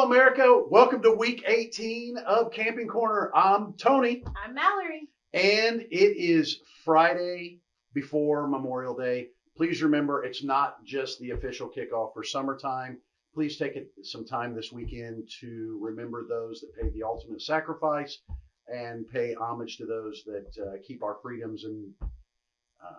Hello, America. Welcome to week 18 of Camping Corner. I'm Tony, I'm Mallory. and it is Friday before Memorial Day. Please remember, it's not just the official kickoff for summertime. Please take it, some time this weekend to remember those that paid the ultimate sacrifice and pay homage to those that uh, keep our freedoms and uh,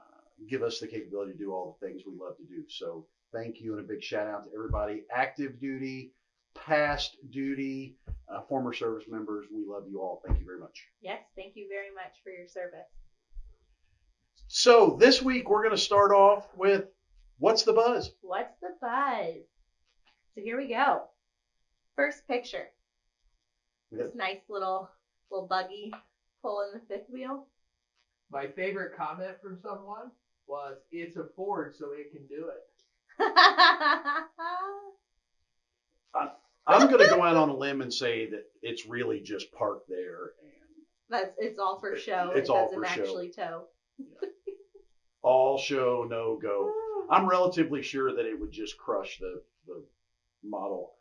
give us the capability to do all the things we love to do. So, thank you, and a big shout out to everybody active duty, past duty, uh, former service members. We love you all. Thank you very much. Yes, thank you very much for your service. So, this week we're going to start off with what's the buzz? What's the buzz? So here we go. First picture. This nice little little buggy pulling the fifth wheel. My favorite comment from someone was, "It's a Ford, so it can do it." I'm going to go out on a limb and say that it's really just parked there and That's it's all for show. It's it all doesn't for show. actually tow. all show, no go. Ah. I'm relatively sure that it would just crush the, the model.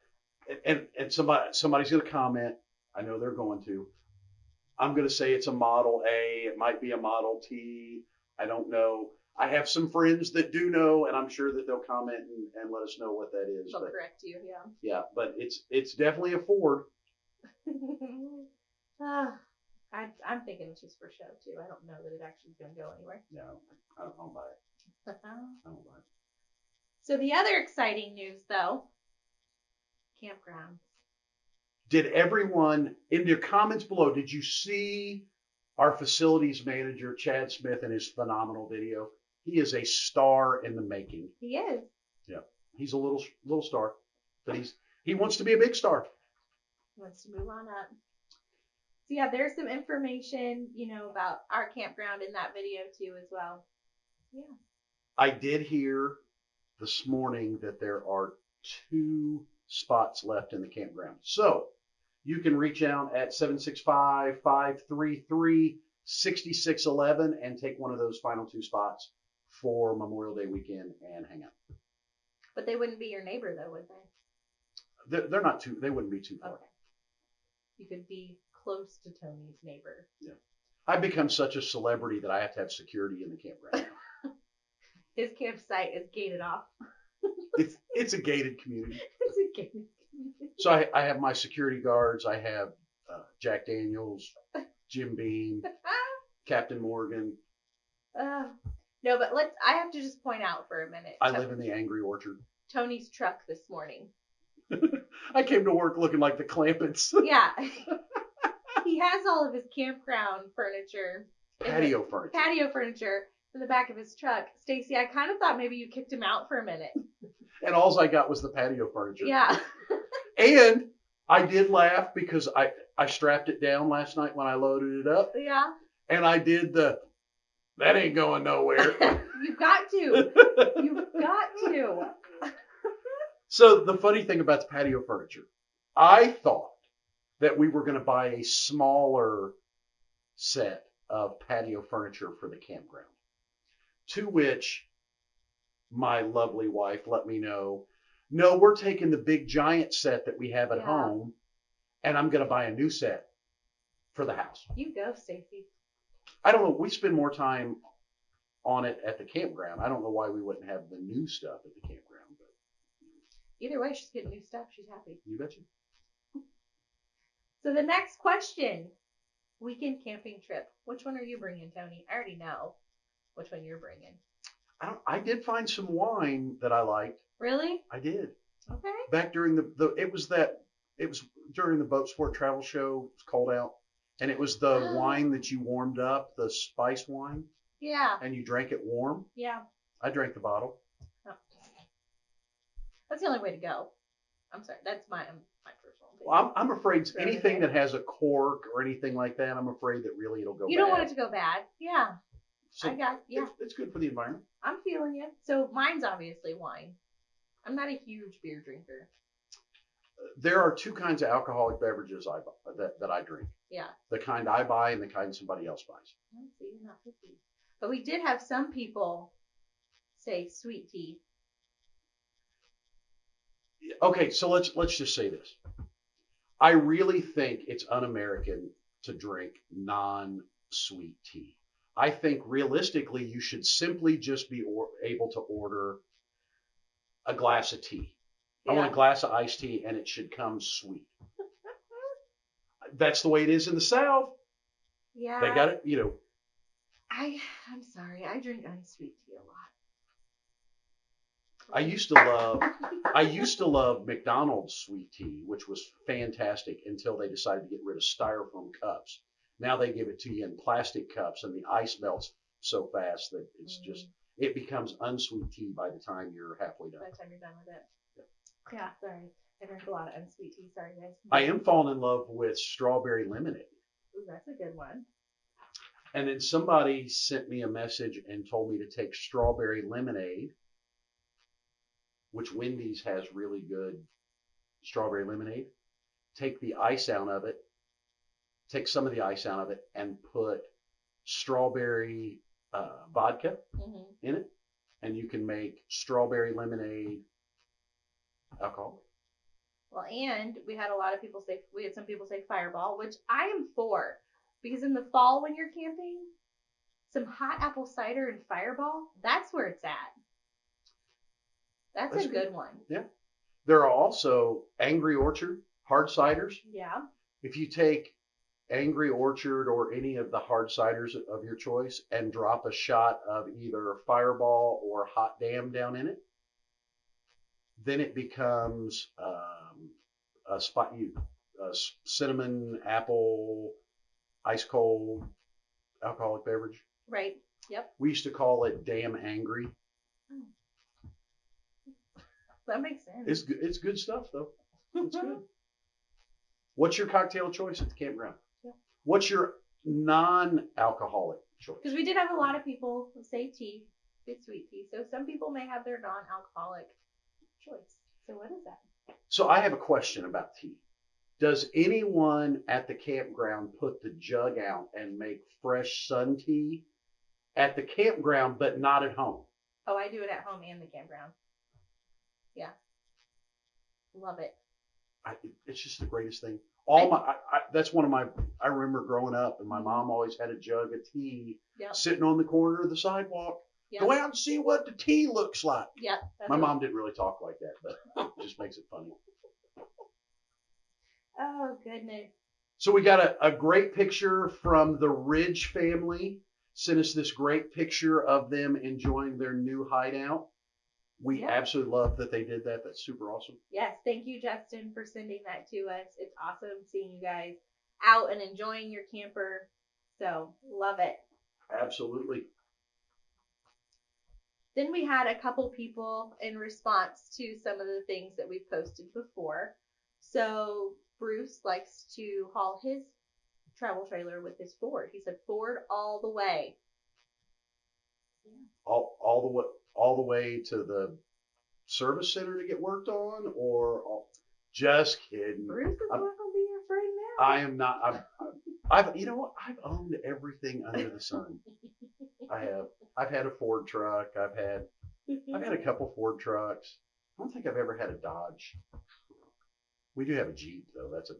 And, and, and somebody, somebody's going to comment. I know they're going to. I'm going to say it's a Model A. It might be a Model T. I don't know. I have some friends that do know, and I'm sure that they'll comment and, and let us know what that is. They'll But correct you, yeah. yeah, but it's it's definitely a Ford. Ah, I, I'm thinking it's just for show too. I don't know that it actually is going to go anywhere. No, I don't, I don't buy it. I don't buy it. so the other exciting news, though, campground. Did everyone in your comments below? Did you see our facilities manager Chad Smith in his phenomenal video? He is a star in the making. He is. Yeah, he's a little little star, but he's he wants to be a big star. wants to move on up. So yeah, there's some information, you know, about our campground in that video too as well. Yeah. I did hear this morning that there are two spots left in the campground. So you can reach out at 765 533 6611 and take one of those final two spots for Memorial Day weekend and hang out. But they wouldn't be your neighbor though, would they? They're, they're not too, they wouldn't be too far. Okay. You could be close to Tony's neighbor. I've become such a celebrity that I have to have security in the campground. His campsite is gated off. it's, it's a gated community. it's a gated. So I, I have my security guards. I have uh, Jack Daniels, Jim Beam, Captain Morgan. uh, no, but let's. I have to just point out for a minute. I To- live in the Angry Orchard. Tony's truck this morning. I came to work looking like the Clampetts. Yeah. he has all of his campground furniture. Patio furniture. patio furniture in the back of his truck. Stacy, I kind of thought maybe you kicked him out for a minute. And all I got was the patio furniture. Yeah. And I did laugh because I, I strapped it down last night when I loaded it up. Yeah. And I did the, that ain't going nowhere. You've got to. You've got to. So the funny thing about the patio furniture, I thought that we were going to buy a smaller set of patio furniture for the campground. To which my lovely wife let me know, no, we're taking the big giant set that we have at Yeah. home and I'm going to buy a new set for the house. You go, Stacy. I don't know, we spend more time on it at the campground. I don't know why we wouldn't have the new stuff at the campground, but Either way, she's getting new stuff. She's happy. you betcha. So the next question weekend camping trip. Which one are you bringing, Tony? I already know which one you're bringing. I don't, I did find some wine that I liked. Really? I did Okay. back during the, the it was that it was during the boat sport travel show. It was cold out, and it was the Oh. wine that you warmed up, the spice wine, Yeah. and you drank it warm. Yeah. I drank the bottle. Oh. That's the only way to go. I'm sorry. That's my um, my personal opinion. Well, I'm, I'm afraid anything that has a cork or anything like that, I'm afraid that really it'll go. you don't want it to go bad. Yeah. So I got yeah. it's, it's good for the environment. I'm feeling you. So mine's obviously wine. I'm not a huge beer drinker. There are two kinds of alcoholic beverages I bu- that that I drink. Yeah. The kind I buy and the kind somebody else buys. Oh, see, you're not picky. But we did have some people say sweet tea. Okay, so let's let's just say this. I really think it's un-American to drink non-sweet tea. I think realistically, you should simply just be or, able to order a glass of tea. I want a glass of iced tea, and it should come sweet. That's the way it is in the South. Yeah. They got it, you know. I I'm sorry. I drink unsweet tea a lot. I used to love I used to love McDonald's sweet tea, which was fantastic until they decided to get rid of styrofoam cups. Now they give it to you in plastic cups, and the ice melts so fast that it's just mm. it becomes unsweet tea by the time you're halfway done. by the time you're done with it. Yeah, sorry. I drink a lot of unsweet tea. Sorry, guys. I am falling in love with strawberry lemonade. Ooh, that's a good one. And then somebody sent me a message and told me to take strawberry lemonade, which Wendy's has really good strawberry lemonade. Take the ice out of it, take some of the ice out of it, and put strawberry uh, vodka hmm in it, and you can make strawberry lemonade alcohol. Well, and we had a lot of people say we had some people say Fireball, which I am for because in the fall when you're camping, some hot apple cider and Fireball, that's where it's at. That's, That's a good. good one. Yeah. There are also Angry Orchard hard ciders. Yeah. if you take Angry Orchard or any of the hard ciders of your choice and drop a shot of either Fireball or Hot Damn down in it, then it becomes um, a spot you cinnamon apple ice cold alcoholic beverage. Right. Yep. We used to call it Damn Angry. That makes sense. It's good. It's good stuff though. It's good. What's your cocktail choice at the campground? Yeah. What's your non-alcoholic choice? Because we did have a lot of people say tea, good sweet tea. So some people may have their non-alcoholic choice. So what is that? So I have a question about tea. Does anyone at the campground put the jug out and make fresh sun tea at the campground, but not at home? Oh, I do it at home and the campground. Yeah. Love it. I, it's just the greatest thing. All my, I, I, that's one of my. I remember growing up, and my mom always had a jug of tea Yep. sitting on the corner of the sidewalk. Yep. Go out and see what the tea looks like. Yep. that's My mom didn't really talk like that, but it just makes it funny. Oh goodness. So we got a, a great picture from the Ridge family. Sent us this great picture of them enjoying their new hideout. We Yeah. absolutely love that they did that. That's super awesome. Yes, thank you, Justin, for sending that to us. It's awesome seeing you guys out and enjoying your camper. So love it. Absolutely. Then we had a couple people in response to some of the things that we've posted before. So Bruce likes to haul his travel trailer with his Ford. He said Ford all the way. All all the way all the way to the service center to get worked on, or all, just kidding. Bruce is I'm- not gonna be your friend now. I am not. I'm, I've you know what? I've owned everything under the sun. I have. I've had a Ford truck. I've had I've had a couple Ford trucks. I don't think I've ever had a Dodge. We do have a Jeep though. That's a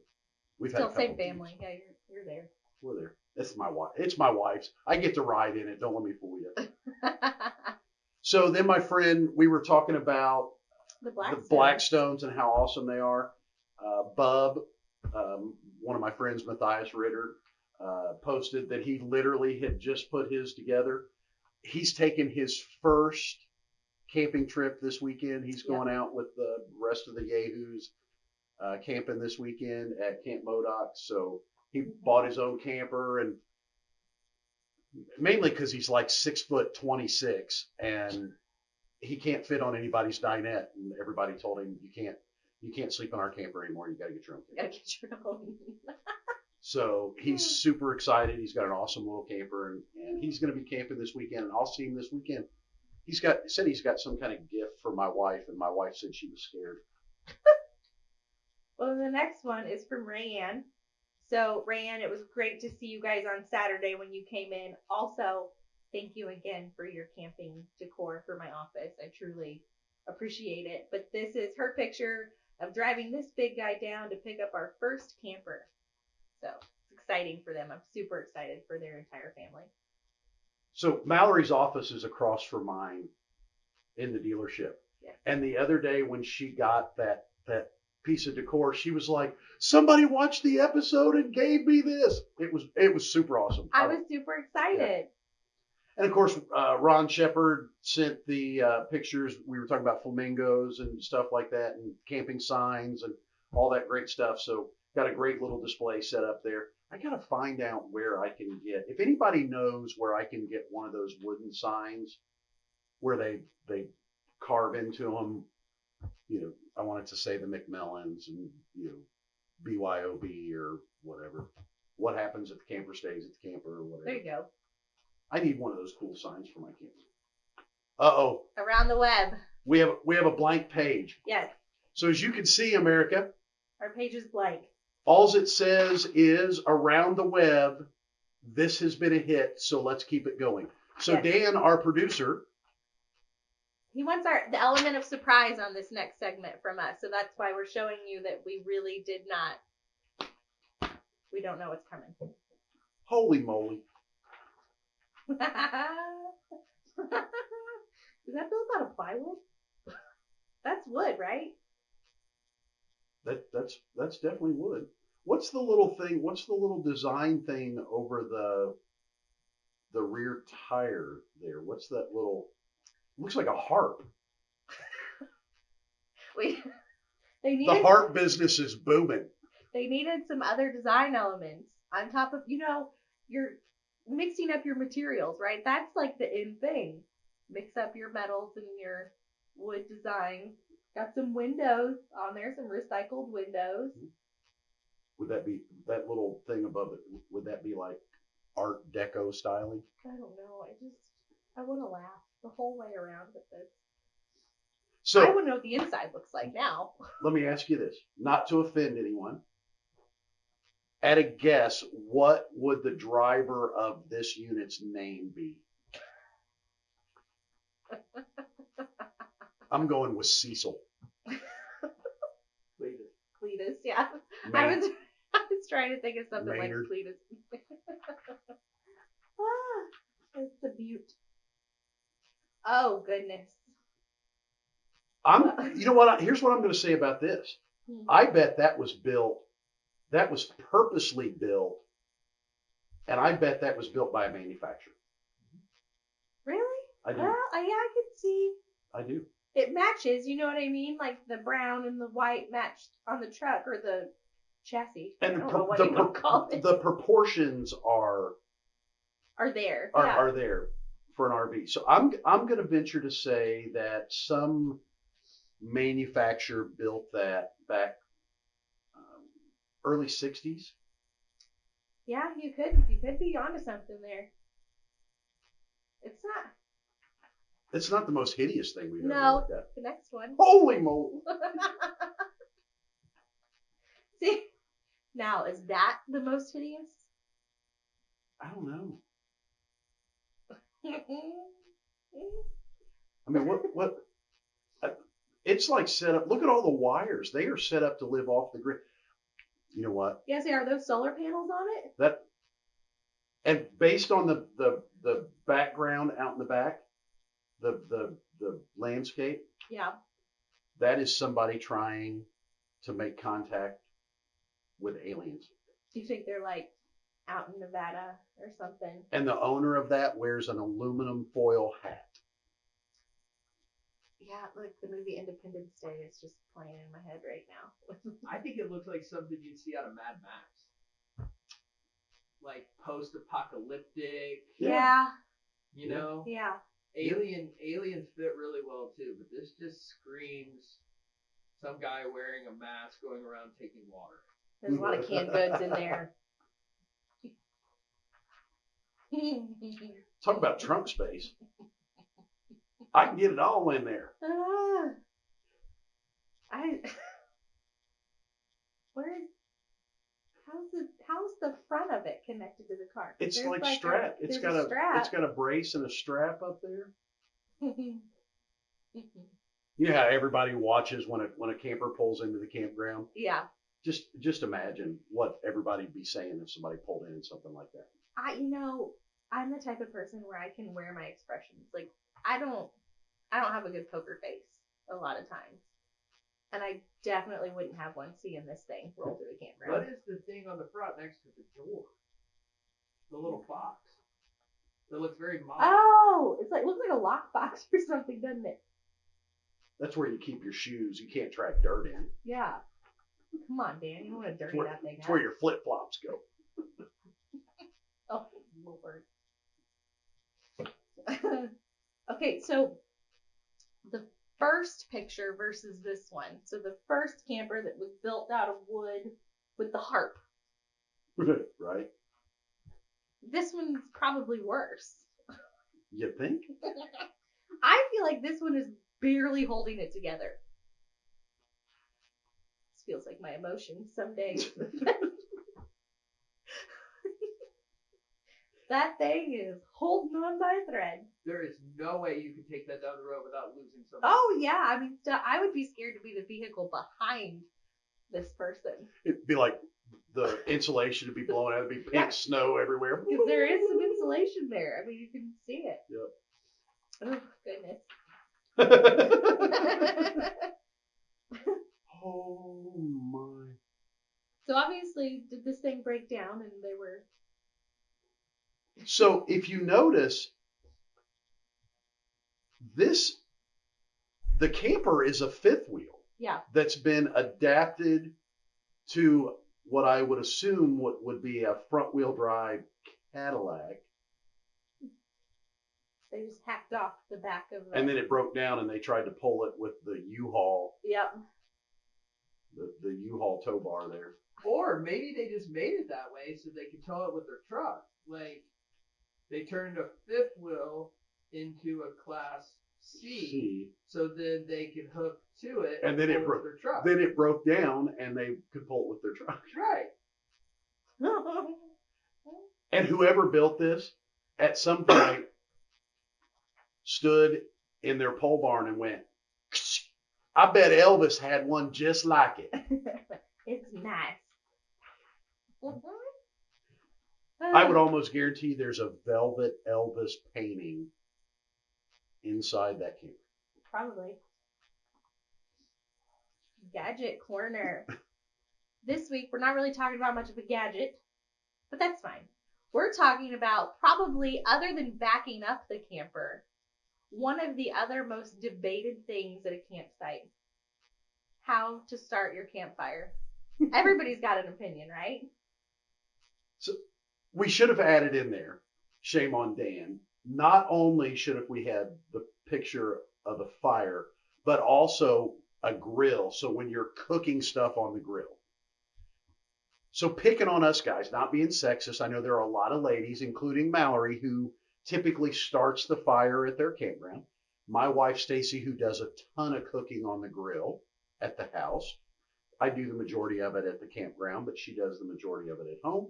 we've had a Still same family. Jeeps. Yeah, you're you're there. We're there. That's my wife. It's my wife's. I get to ride in it. Don't let me fool you. So then, my friend, we were talking about the black. the Blackstones and how awesome they are. Uh, Bub, um, one of my friends, Matthias Ritter, uh, posted that he literally had just put his together. He's taken his first camping trip this weekend. He's Yeah. going out with the rest of the Yahoos uh, camping this weekend at Camp Modoc. So he Mhm. bought his own camper and mainly because he's like six foot 26 and he can't fit on anybody's dinette. And everybody told him, you can't, you can't sleep in our camper anymore. You got to get your own camper. Gotta get your own. So he's hmm. super excited. He's got an awesome little camper, and, and he's going to be camping this weekend. And I'll see him this weekend. He's got said he's got some kind of gift for my wife, and my wife said she was scared. Well, the next one is from Rayanne. So, Rayanne, it was great to see you guys on Saturday when you came in. Also, thank you again for your camping decor for my office. I truly appreciate it. But this is her picture of driving this big guy down to pick up our first camper. So it's exciting for them. I'm super excited for their entire family. So Mallory's office is across from mine in the dealership. Yeah. And the other day when she got that that piece of decor, she was like, "Somebody watched the episode and gave me this." It was it was super awesome. I was super excited. And of course, uh, Ron Shepard sent the uh, pictures. We were talking about flamingos and stuff like that, and camping signs and all that great stuff. So got a great little display set up there. I gotta find out where I can get. If anybody knows where I can get one of those wooden signs, where they they carve into them, you know, I wanted to say the McMillans and you know BYOB or whatever. What happens if the camper stays at the camper or whatever. There you go. I need one of those cool signs for my camper. Uh oh, Around the web. we have we have a blank page. Yes. So as you can see, America, Our page is blank. All it says is around the web. This has been a hit, so let's keep it going. So Yes. Dan, our producer, He wants our the element of surprise on this next segment from us. So that's why we're showing you that we really did not we don't know what's coming. holy moly, Is that built out of plywood? That's wood, right? that that's that's definitely wood. What's the little thing? What's the little design thing over the the rear tire there? What's that little? Looks like a harp. We they The needed harp business is booming. they needed some other design elements on top of you know you're mixing up your materials, right? That's like the in thing. Mix up your metals and your wood designs. Got some windows on there, some recycled windows. Mm-hmm. Would that be that little thing above it? Would that be like Art Deco styling? I don't know. I just I want to laugh the whole way around with this. So I want to know what the inside looks like now. let me ask you this, not to offend anyone. At a guess, what would the driver of this unit's name be? I'm going with Cecil. Leave it. Cletus, yeah. I Maynard. was I was trying to think of something Maynard. like Cletus. ah, it's the butte. Oh goodness. I'm. You know what? I, here's what I'm going to say about this. Hmm. I bet that was built. That was purposely built, and I bet that was built by a manufacturer. Really? I do. Well, I, yeah, I could see. I do. It matches, you know what I mean? Like the brown and the white matched on the truck or the chassis. And the, pro- the, you pro- call it. the proportions are Are there? are, yeah. are there for an RV. So I'm I'm going to venture to say that some manufacturer built that back um, early 60s. Yeah, you could you could be onto something there. It's not It's not the most hideous thing we've ever No. looked at. the next one. Holy moly! See, now is that the most hideous? I don't know. I mean, what what? uh, It's like set up. Look at all the wires. They are set up to live off the grid. You know what? yeah, see, are those solar panels on it? That and based on the the the background out in the back, the the the landscape, Yeah. that is somebody trying to make contact with aliens. Do you think they're like out in Nevada or something? And the owner of that wears an aluminum foil hat. Yeah, like the movie Independence Day is just playing in my head right now. I think it looks like something you'd see out of Mad Max. Like post-apocalyptic, yeah. you know. Yeah. Alien aliens fit really well too, but this just screams some guy wearing a mask going around taking water. There's a lot of canned goods in there. Talk about trunk space. I can get it all in there. Ah. I. Where? How's the How's the front of it connected to the car? It's there's like a- strap. It's there's got a, strap. it's got a brace and a strap up there. You know how everybody watches when a when a camper pulls into the campground. Yeah. Just just imagine what everybody'd be saying if somebody pulled in something like that. I, you know, I'm the type of person where I can wear my expressions. Like, I don't, I don't have a good poker face a lot of times, and I definitely wouldn't have one seeing this thing roll through the campground. What is the thing on the front next to the door? The little box. That looks very modern. Oh, it's like looks like a lockbox or something, doesn't it? That's where you keep your shoes. You can't track dirt in. Yeah. Come on, Dan, you don't want to dirty where- that thing It's up. where your flip flops go. Oh, Lord. okay, so the first picture versus this one. So the first camper that was built out of wood with the harp. right? This one's probably worse. You think? I feel like this one is barely holding it together. This feels like my emotions some days. that thing is holding on by a thread. There is no way you can take that down the road without losing something. Oh yeah, I mean, I would be scared to be the vehicle behind this person It'd be like the insulation would be blowing out. It'd be pink Yeah. snow everywhere. because there is some insulation there. I mean, you can see it. Yep. Oh goodness. oh my. so obviously, did this thing break down and they were So if you notice, this the camper is a fifth wheel yeah that's been adapted to what I would assume what would be a front wheel drive Cadillac, they just hacked off the back of it. and then it broke down, and they tried to pull it with the U-Haul, yep the, the U-Haul tow bar there. Or maybe they just made it that way so they could tow it with their truck. Like they turned a fifth wheel into a class C, See, so then they could hook to it And then it broke- their truck. then it broke down, and they could pull it with their truck. right. And whoever built this, at some point, stood in their pole barn and went, I bet Elvis had one just like it. it's nice. Mm-hmm. I would almost guarantee there's a velvet Elvis painting inside that camper. Probably. Gadget corner. this week, we're not really talking about much of a gadget, but that's fine. We're talking about probably, other than backing up the camper, one of the other most debated things at a campsite how to start your campfire. Everybody's got an opinion, right? So we should have added in there, shame on Dan. Not only should have we had the picture of the fire, but also a grill. So when you're cooking stuff on the grill. So picking on us guys, not being sexist. I know there are a lot of ladies, including Mallory, who typically starts the fire at their campground. My wife Stacy, who does a ton of cooking on the grill at the house. I do the majority of it at the campground, but she does the majority of it at home.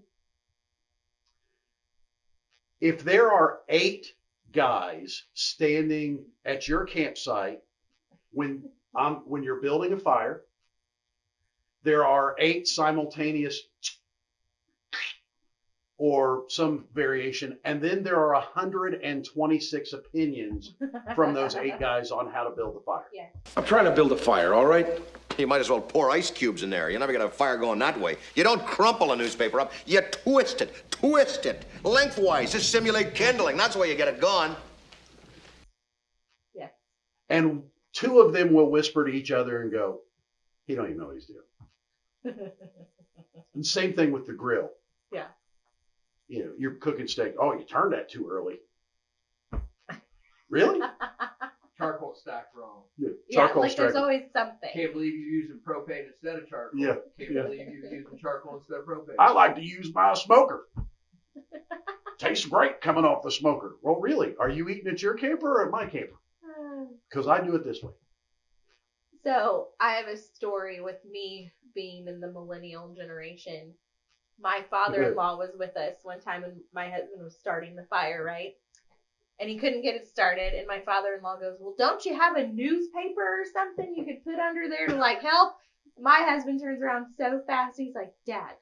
If there are eight guys standing at your campsite when um, when you're building a fire, there are eight simultaneous or some variation, and then there are 126 opinions from those eight guys on how to build a fire. I'm trying to build a fire, all right? You might as well pour ice cubes in there. You're never gonna have a fire going that way. You don't crumple a newspaper up, you twist it, twist it, lengthwise, to simulate kindling. That's the way you get it going. Yeah. And two of them will whisper to each other and go, he don't even know what he's doing. And same thing with the grill. Yeah. You know, you're cooking steak. Oh, you turned that too early. Really? Charcoal stack wrong. Yeah, yeah, charcoal like there's striker. always something. Can't believe you're using propane instead of charcoal. Yeah, Can't yeah. believe you're using charcoal instead of propane. I like to use my smoker. Tastes great coming off the smoker. Well, really? Are you eating at your camper or at my camper? Because I do it this way. So I have a story with me being in the millennial generation. My father-in-law was with us one time when my husband was starting the fire, right? and he couldn't get it started. And my father-in-law goes, "Well, don't you have a newspaper or something you could put under there to like help?" My husband turns around so fast, he's like, "Dad,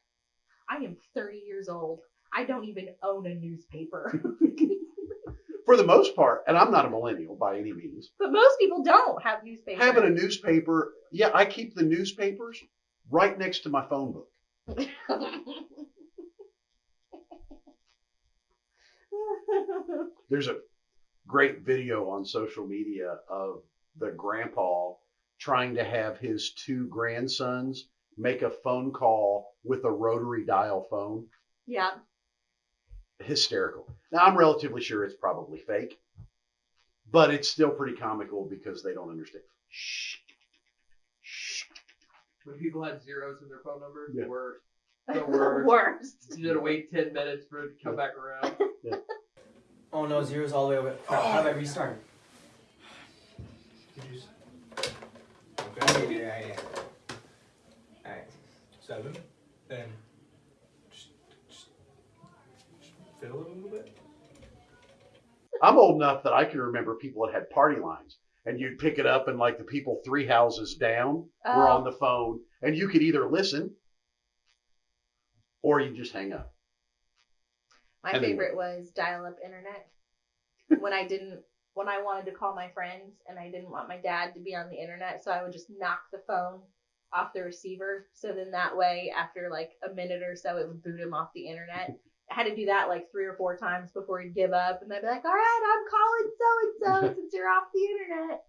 I am 30 years old. I don't even own a newspaper." For the most part, and I'm not a millennial by any means. but most people don't have newspapers. Having a newspaper, yeah, I keep the newspapers right next to my phone book. There's a great video on social media of the grandpa trying to have his two grandsons make a phone call with a rotary dial phone. yeah. Hysterical. Now, I'm relatively sure it's probably fake, but it's still pretty comical because they don't understand. Shh. When people had zeros in their phone number, Yeah. the worst. The worst. Worst. You had to wait 10 minutes for it to come back around. Oh no, zero's all the way over. Oh. Crap, how do I restart? Did you? s- Okay, Okay. yeah, yeah. Alright. Seven. Then just, just, just fiddle it a little bit. I'm old enough that I can remember people that had party lines, and you'd pick it up, and like the people three houses down were Oh. on the phone, and you could either listen or you just hang up. My And favorite was dial-up internet. when I didn't, when I wanted to call my friends and I didn't want my dad to be on the internet, so I would just knock the phone off the receiver. So then that way, after like a minute or so, it would boot him off the internet. Had to do that like three or four times before he'd give up, and they'd be like, "All right, I'm calling so and so since you're off the internet."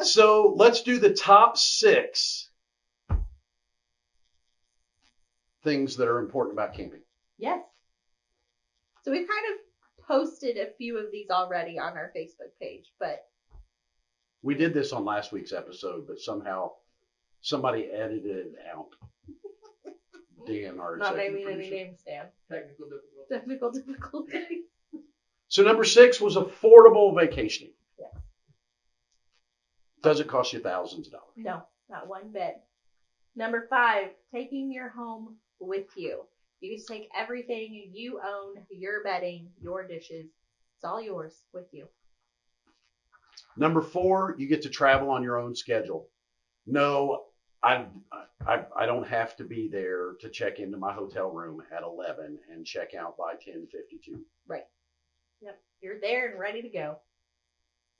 So let's do the top six things that are important about camping. Yes. So we've kind of posted a few of these already on our Facebook page, but We did this on last week's episode, but somehow somebody edited it out. Dan, our not executive naming any producer. names, Dan. Technical difficulty. Technical difficulty. So number six was affordable vacationing. Yeah. Doesn't cost you thousands of dollars. No, not one bit. Number five, taking your home with you. You just take everything you own, your bedding, your dishes. It's all yours with you. Number four, you get to travel on your own schedule. No, I, I, I don't have to be there to check into my hotel room at 11 and check out by 10:52. Yep, you're there and ready to go.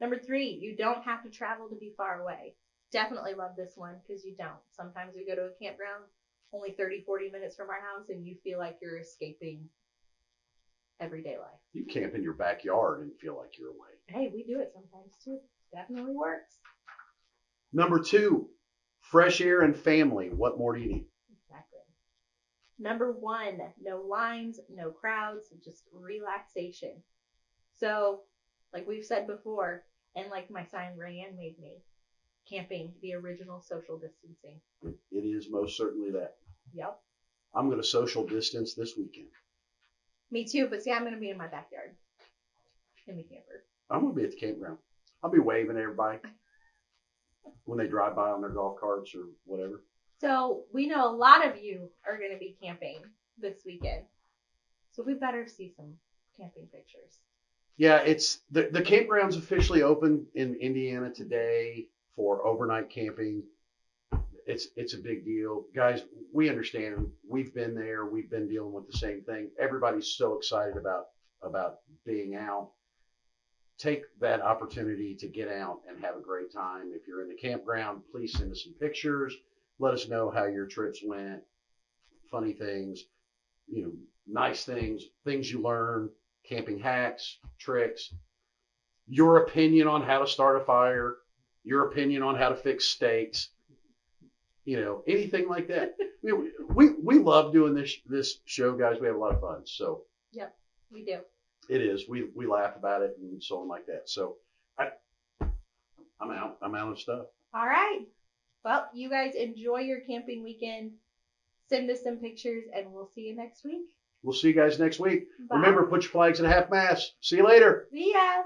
Number three, you don't have to travel to be far away. Definitely love this one because you don't. Sometimes we go to a campground only 30, 40 minutes from our house and you feel like you're escaping everyday life. You camp in your backyard and feel like you're away. Hey, we do it sometimes too. Definitely works. Number two, fresh air and family. What more do you need? Exactly. Number one, no lines, no crowds, just relaxation. So, like we've said before, and like my sign Rayanne made me, camping, the original social distancing. It, is most certainly that. Yep. I'm going to social distance this weekend. Me too, but see, I'm going to be in my backyard in the camper. I'm going to be at the campground. I'll be waving at everybody when they drive by on their golf carts or whatever. So, we know a lot of you are going to be camping this weekend. So, we better see some camping pictures. Yeah, it's the the campground's officially open in Indiana today for overnight camping. It's it's a big deal, guys. We understand. We've been there. We've been dealing with the same thing. Everybody's so excited about about being out. Take that opportunity to get out and have a great time. If you're in the campground, please send us some pictures. Let us know how your trips went. Funny things, you know, nice things, things you learned camping hacks, tricks, your opinion on how to start a fire, your opinion on how to fix steaks, you know, anything like that. we, we we love doing this this show, guys. We have a lot of fun. So yeah, We do. It is. We we laugh about it and so on like that. So I I'm out. I'm out of stuff. All right. Well, you guys enjoy your camping weekend. Send us some pictures and we'll see you next week. We'll see you guys next week. Bye. Remember, put your flags at half mast. See you later. See ya.